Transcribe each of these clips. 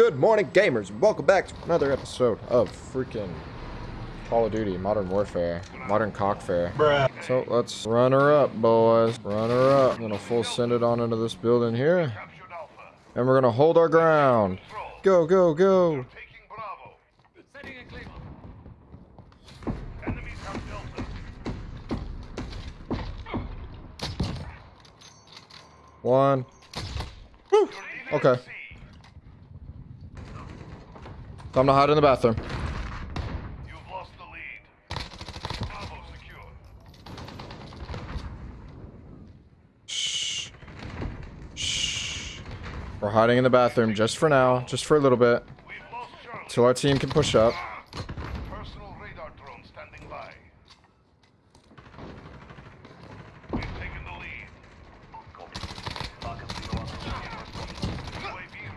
Good morning, gamers. Welcome back to another episode of freaking Call of Duty Modern Warfare, Modern Cockfare. Bruh. So let's run her up, boys. Run her up. I'm gonna full send it on into this building here, and we're gonna hold our ground. Go, go, go. Taking Bravo. Setting a claim. Enemies have Delta. One. Woo. Okay. Time to hide in the bathroom. You've lost the lead. Bravo secure. Shh. Shh. We're hiding in the bathroom just for now, just for a little bit, We've lost Charlie. till our team can push up. Personal radar drone standing by. We've taken the lead.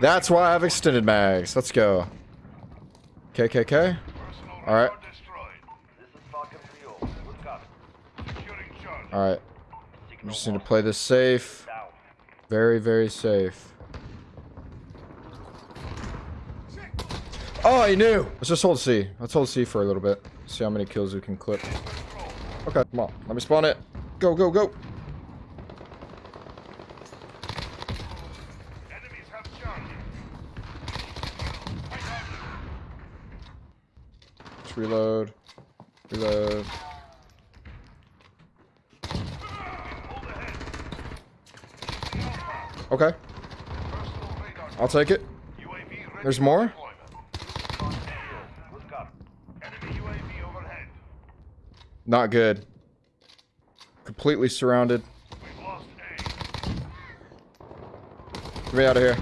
That's why I have extended mags. Let's go. KKK. personal All right. radar destroyed. This is Falcon 3 Good copy. Securing Charlie. All right. Just need to play this safe. Very, very safe. Oh, he knew. Let's just hold C. Let's hold C for a little bit. See how many kills we can clip. Okay, come on. Let me spawn it. Go, go, go. Enemies have Charlie. Reload. Reload. Okay. I'll take it. There's more? Not good. Completely surrounded. Get me out of here.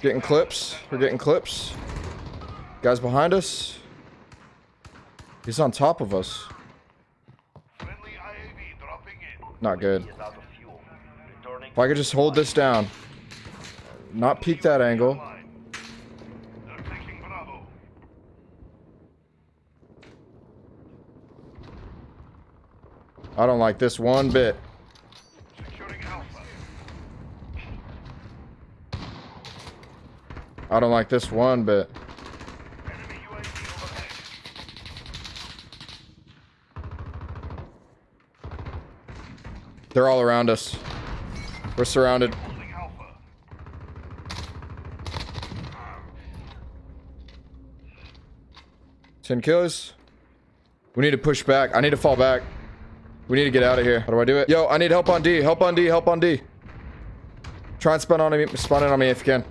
Getting clips. We're getting clips. Guys behind us. He's on top of us. Not good. If I could just hold this down. Not peek that angle. I don't like this one bit. I don't like this one bit. Enemy UAV overhead. They're all around us. We're surrounded. Ten kills. We need to push back. I need to fall back. We need to get out of here. How do I do it? Yo, I need help on D. Help on D. Help on D. Try and spawn on me. Spawn in on me if you can.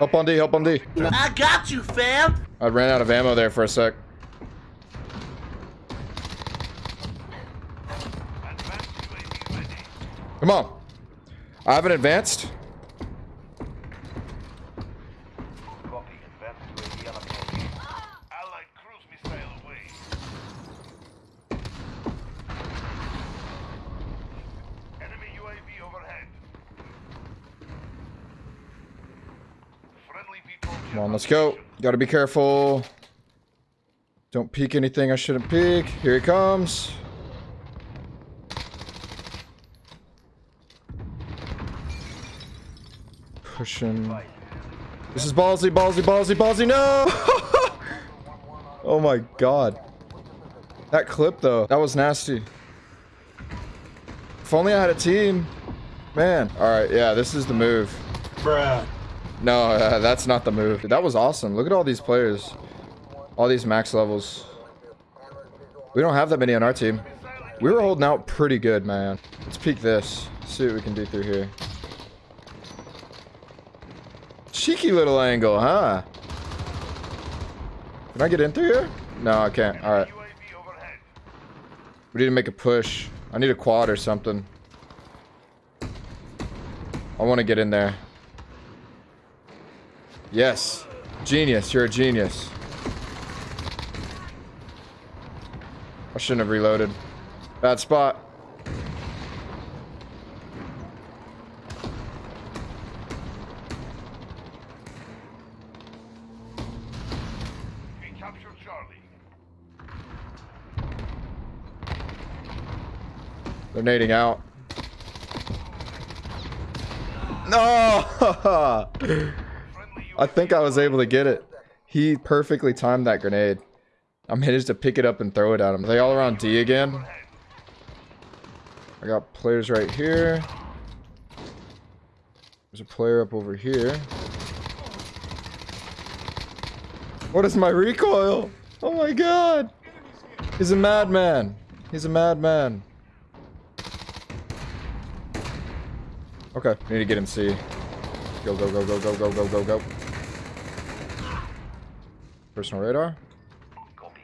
Help on D. Help on D. I got you, fam. I ran out of ammo there for a sec. Advanced UAV ready. Come on. I haven't advanced. Copy. Advanced UAV on approach. Allied cruise missile away. Enemy UAV overhead. Friendly VTOL Come on, let's go. Gotta be careful. Don't peek anything I shouldn't peek. Here he comes. Pushing. This is ballsy, ballsy, ballsy, ballsy. No! oh my god. That clip, though, that was nasty. If only I had a team. Man. Alright, yeah, this is the move. Bruh. No, uh, that's not the move. That was awesome. Look at all these players. All these max levels. We don't have that many on our team. We were holding out pretty good, man. Let's peek this. See what we can do through here. Cheeky little angle, huh? Can I get in through here? No, I can't. All right. We need to make a push. I need a quad or something. I want to get in there. Yes. Genius. You're a genius. I shouldn't have reloaded. Bad spot. They're nading out. No! I think I was able to get it. He perfectly timed that grenade. I managed to pick it up and throw it at him. Are they all around D again? I got players right here. There's a player up over here. What is my recoil? Oh my god! He's a madman. He's a madman. Okay, need to get him C. Go, go, go, go, go, go, go, go, go. Personal radar. Copy.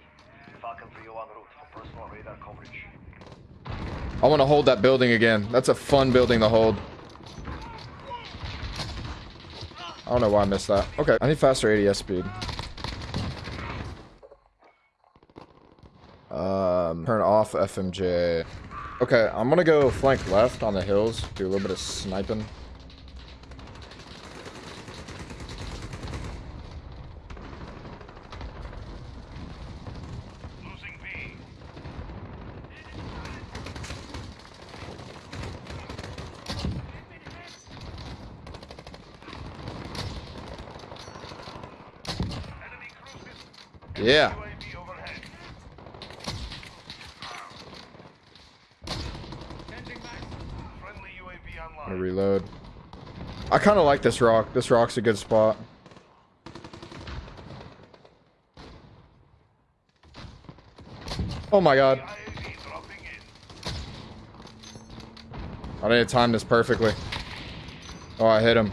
Falcon 301 route for personal radar coverage. I want to hold that building again. That's a fun building to hold. I don't know why I missed that. Okay, I need faster ADS speed. Um, turn off FMJ. Okay, I'm gonna go flank left on the hills, do a little bit of sniping. Losing B. Enemy cruises. Yeah. UAV overhead. Friendly UAV I'm online. gonna reload. I kind of like this rock. This rock's a good spot. Oh my god. IAV dropping in. I to time this perfectly. Oh, I hit him.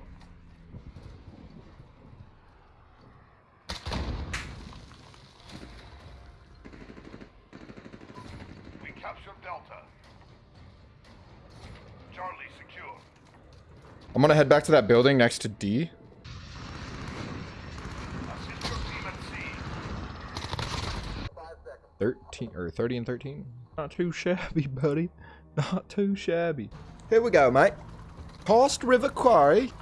I'm gonna head back to that building next to D. Assist your team at C. 13 or 30 and 13. Not too shabby, buddy. Not too shabby. Here we go, mate. Karst River Quarry.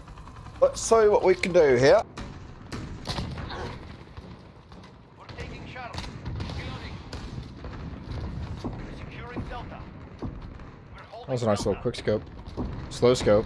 Let's see what we can do here. We're taking Securing Delta. We're That was a nice little quick scope. Slow scope.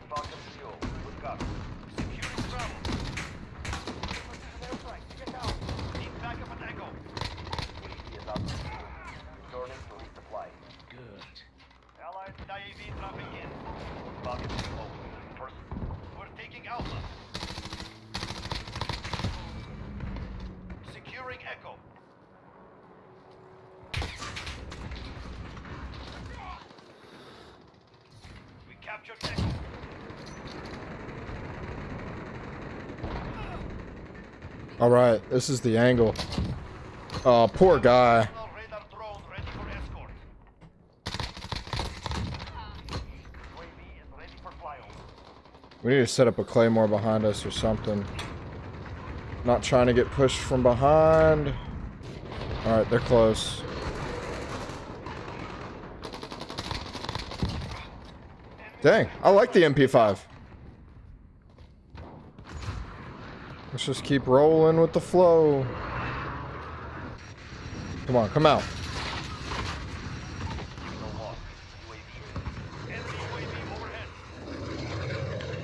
this is the angle. Oh, poor guy. We need to set up a claymore behind us or something. Not trying to get pushed from behind. All right, they're close. Dang, I like the MP5. Let's just keep rolling with the flow. Come on, come out.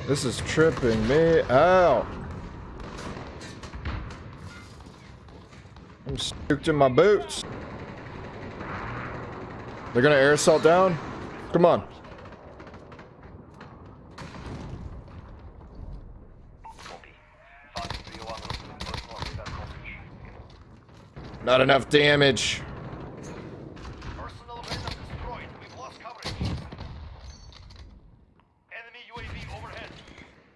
This is tripping me out. I'm spooked in my boots. They're gonna air assault down? Come on. Copy. Falcon 301 personal radar coverage. Not enough damage. Personal radar destroyed. We've lost coverage. Enemy UAV overhead.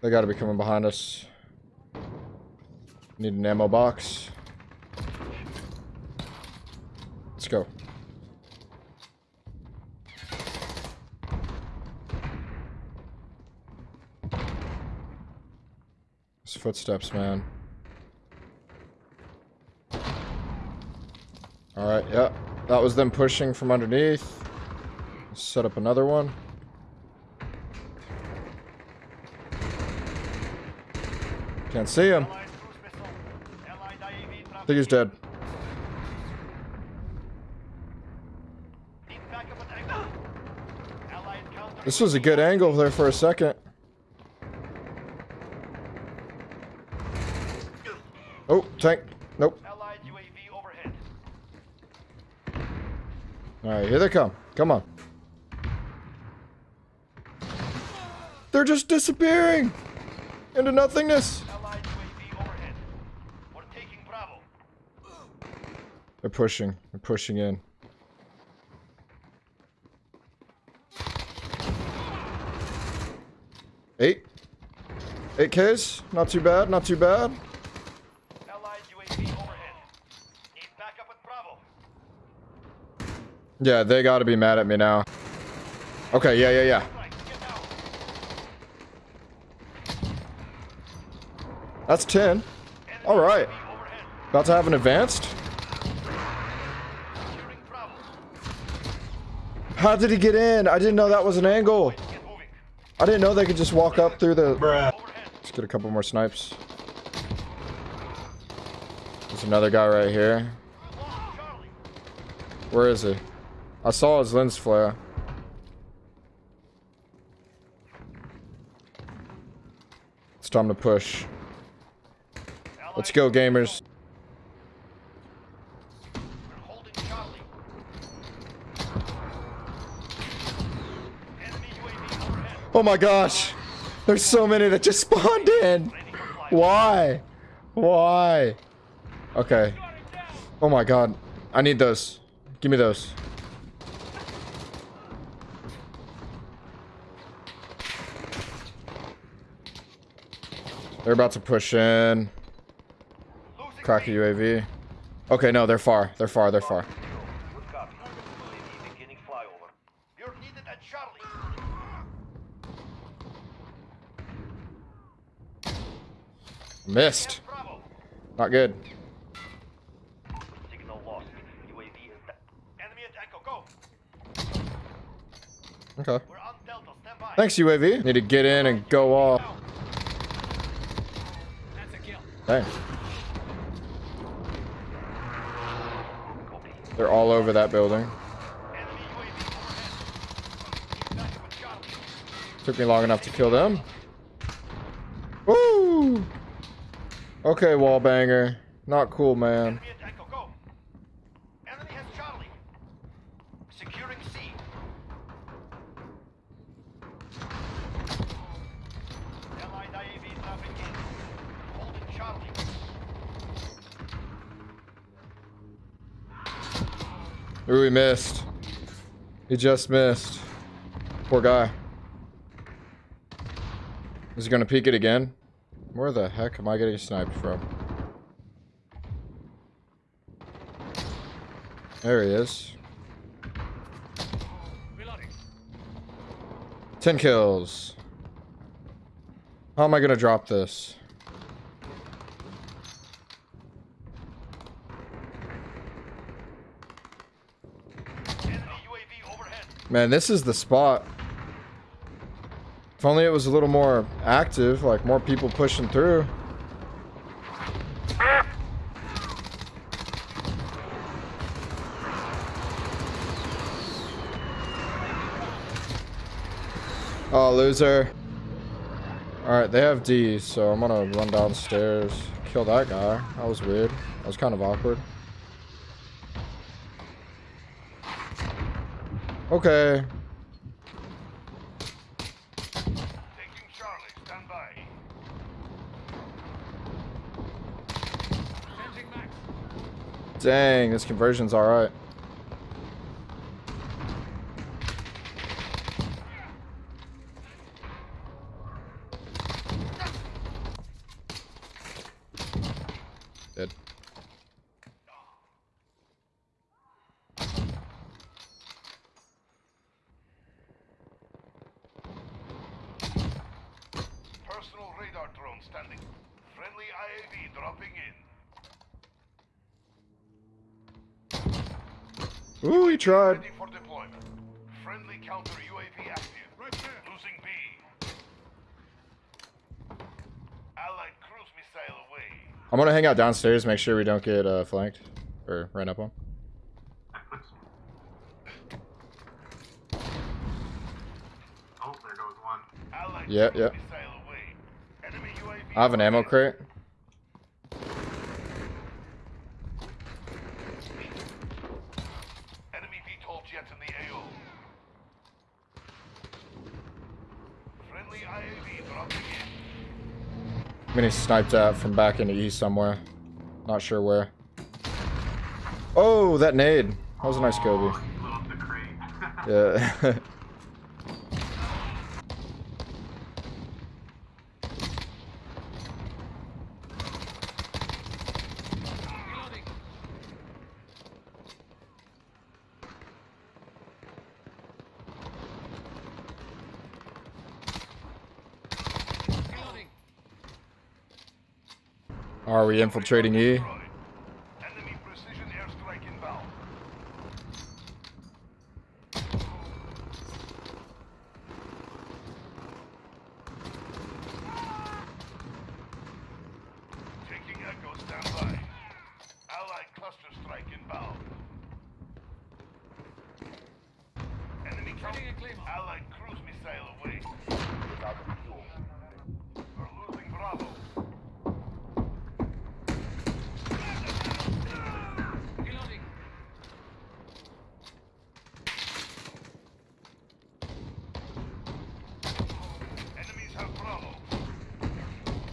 They gotta be coming behind us. Need an ammo box. Let's go. It's footsteps, man. Alright, yeah. That was them pushing from underneath. Set up another one. Can't see him. I think he's dead. This was a good angle there for a second. Oh, tank. Nope. Allied UAV overhead. Alright, here they come. Come on. They're just disappearing into nothingness. They're pushing. They're pushing in. Eight. Eight Ks. Not too bad. Not too bad. Allied UAV overhead. Need backup at Bravo. Yeah, they gotta be mad at me now. Okay, yeah, yeah, yeah. Right. That's 10. Alright. About to have an advanced? How did he get in? I didn't know that was an angle. I didn't know they could just walk up through the... Let's get a couple more snipes. There's another guy right here. Where is he? I saw his lens flare. It's time to push. Let's go, gamers. Oh my gosh. There's so many that just spawned in. Why? Why? Okay. Oh my god. I need those. Give me those. They're about to push in. Crack a. UAV. Okay, no, they're far. They're far. They're far. Missed. Not good. Okay. Thanks, UAV. Need to get in and go off. Copy. They're all over that building. Took me long enough to kill them. Woo! Okay, wall banger. Not cool, man. Enemy at Echo. Go. Enemy has Charlie. Securing C. Allied IAV dropping in. Holding Charlie. Ooh, he missed. He just missed. Poor guy. Is he gonna peek it again? Where the heck am I getting sniped from? There he is. 10 kills. How am I gonna drop this? Man, this is the spot. If only it was a little more active, like more people pushing through. Oh, loser. Alright, they have D, so I'm gonna run downstairs. Kill that guy. That was weird. That was kind of awkward. Okay. Taking Charlie. Stand by. Dang, this conversion's alright. Dead. Personal radar drone standing. Friendly IAV dropping in. Ooh, he tried. Ready for deployment. Friendly counter UAV active. Right there. Losing B. Allied cruise missile away. I'm gonna hang out downstairs, make sure we don't get uh, flanked. Or ran up on. Oh, there goes one. Allied Yeah, yeah. missile away. Enemy UAV. I have an ammo crate. Enemy VTOL jet in the AO. Friendly IAV dropping in. I'm getting sniped at from back in the east somewhere. Not sure where. Oh, that nade. That was a nice Kobe. Blew up the crate. Yeah. Are we infiltrating E? Destroyed.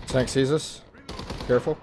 Tank sees us. Careful.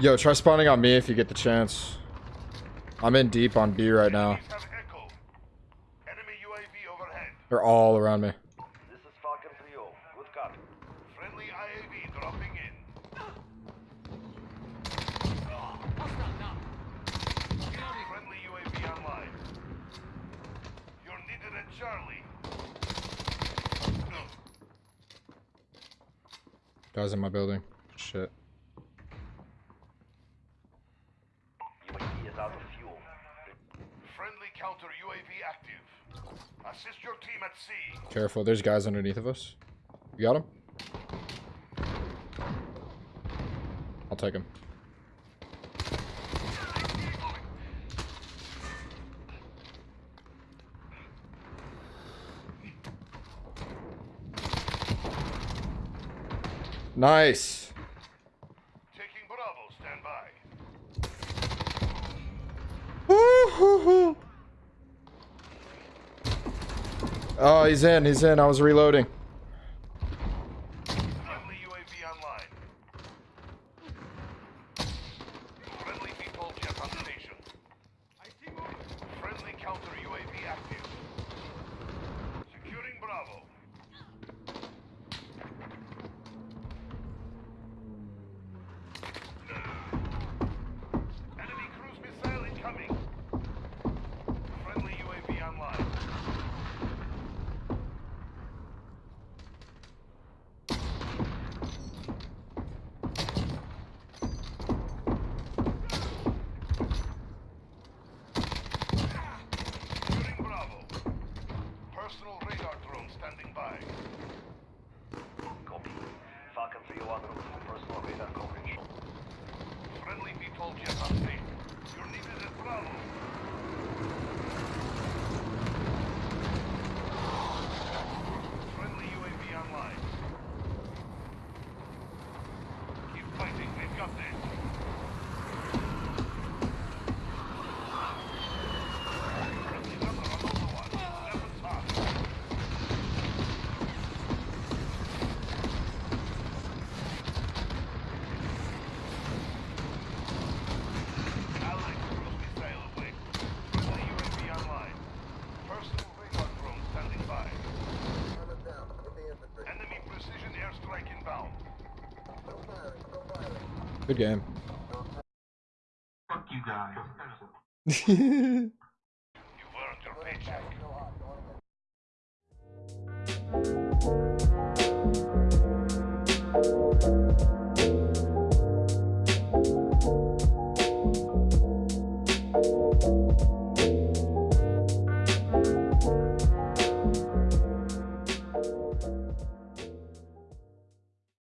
Yo, try spawning on me if you get the chance. I'm in deep on B right now. They're all around me. This is Falcon 3 Good copy. Friendly IAV dropping in. Friendly UAV online. You're needed at Charlie. Guys in my building. Shit. Careful, there's guys underneath of us. You got him? I'll take him. Nice. Oh, he's in. He's in. I was reloading. Good game. Fuck you guys.